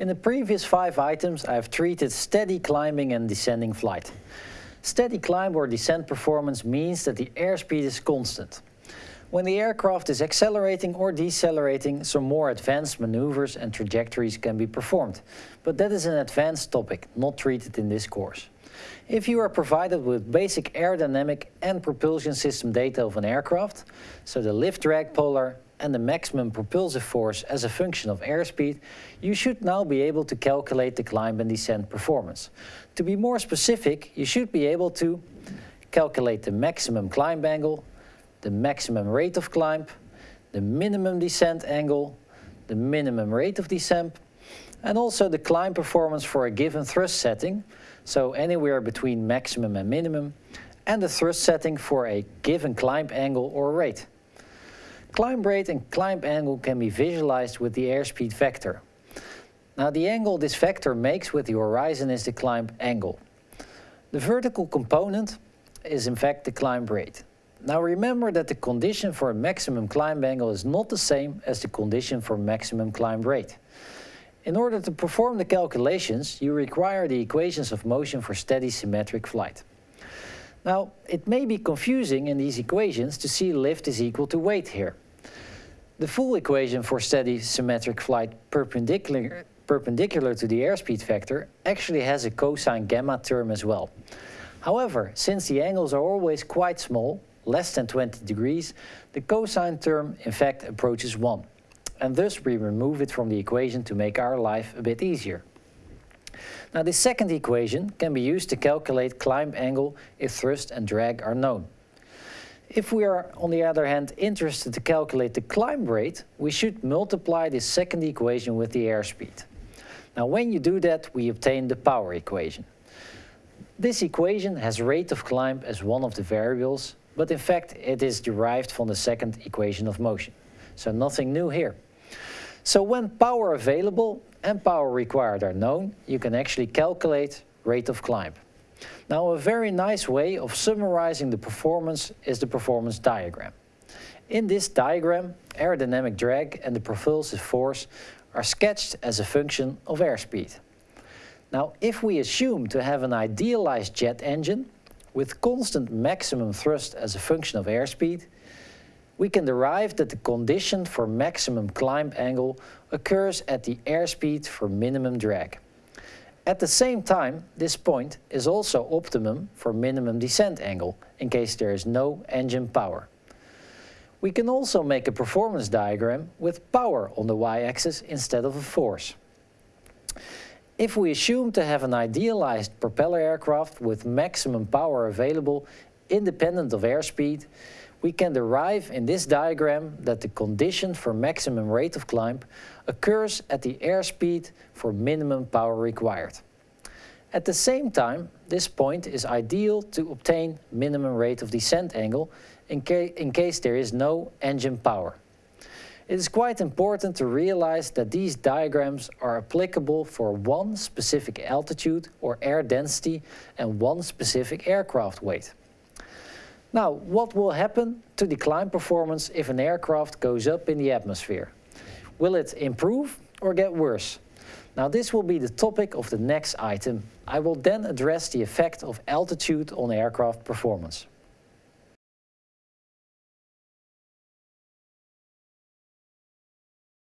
In the previous five items I have treated steady climbing and descending flight. Steady climb or descent performance means that the airspeed is constant. When the aircraft is accelerating or decelerating, some more advanced maneuvers and trajectories can be performed. But that is an advanced topic, not treated in this course. If you are provided with basic aerodynamic and propulsion system data of an aircraft, so the lift drag polar and the maximum propulsive force as a function of airspeed, you should now be able to calculate the climb and descent performance. To be more specific, you should be able to calculate the maximum climb angle, the maximum rate of climb, the minimum descent angle, the minimum rate of descent, and also the climb performance for a given thrust setting, so anywhere between maximum and minimum, and the thrust setting for a given climb angle or rate. Climb rate and climb angle can be visualized with the airspeed vector. Now the angle this vector makes with the horizon is the climb angle. The vertical component is in fact the climb rate. Now remember that the condition for a maximum climb angle is not the same as the condition for maximum climb rate. In order to perform the calculations, you require the equations of motion for steady symmetric flight. Now, it may be confusing in these equations to see lift is equal to weight here. The full equation for steady symmetric flight perpendicular, perpendicular to the airspeed vector actually has a cosine gamma term as well. However, since the angles are always quite small, less than 20 degrees, the cosine term in fact approaches 1. And thus we remove it from the equation to make our life a bit easier. Now this second equation can be used to calculate climb angle if thrust and drag are known. If we are, on the other hand, interested to calculate the climb rate, we should multiply this second equation with the airspeed. Now when you do that, we obtain the power equation. This equation has rate of climb as one of the variables, but in fact it is derived from the second equation of motion. So nothing new here. So when power available and power required are known, you can actually calculate rate of climb. Now a very nice way of summarizing the performance is the performance diagram. In this diagram, aerodynamic drag and the propulsive force are sketched as a function of airspeed. Now if we assume to have an idealized jet engine with constant maximum thrust as a function of airspeed, we can derive that the condition for maximum climb angle occurs at the airspeed for minimum drag. At the same time, this point is also optimum for minimum descent angle, in case there is no engine power. We can also make a performance diagram with power on the y-axis instead of a force. If we assume to have an idealized propeller aircraft with maximum power available independent of airspeed, we can derive in this diagram that the condition for maximum rate of climb occurs at the airspeed for minimum power required. At the same time, this point is ideal to obtain minimum rate of descent angle in, ca in case there is no engine power. It is quite important to realize that these diagrams are applicable for one specific altitude or air density and one specific aircraft weight. Now, what will happen to the climb performance if an aircraft goes up in the atmosphere? Will it improve or get worse? Now this will be the topic of the next item. I will then address the effect of altitude on aircraft performance.